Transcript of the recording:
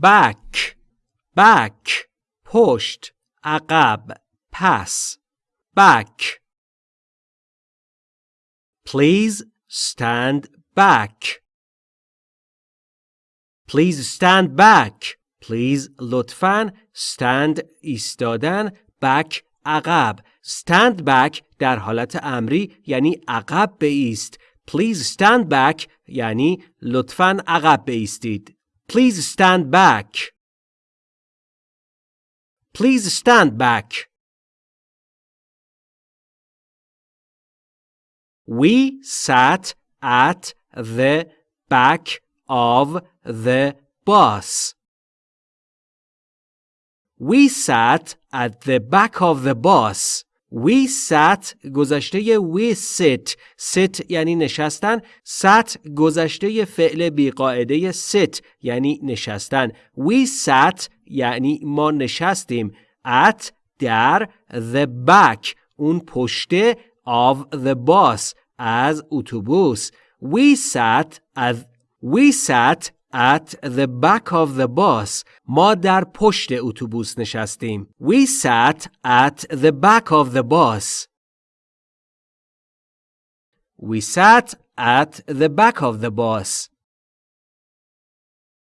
back back پشت عقب پس back Please stand back Please stand back Please لطفاً stand ایستادن back عقب stand back در حالت امری یعنی عقب بیست Please stand back یعنی لطفاً عقب بیستید Please stand back Please stand back We sat at the back of the bus. We sat at the back of the bus. We sat گذشته we sit. Sit یعنی نشستن. Sat گذشته فعل بیقاعده sit یعنی نشستن. We sat یعنی ما نشستیم. At در the back. اون پشته of the bus از اتوبوس. We sat at We sat at the back of the bus. ما در پشت اتوبوس نشستیم. We sat at the back of the bus. We sat at the back of the bus.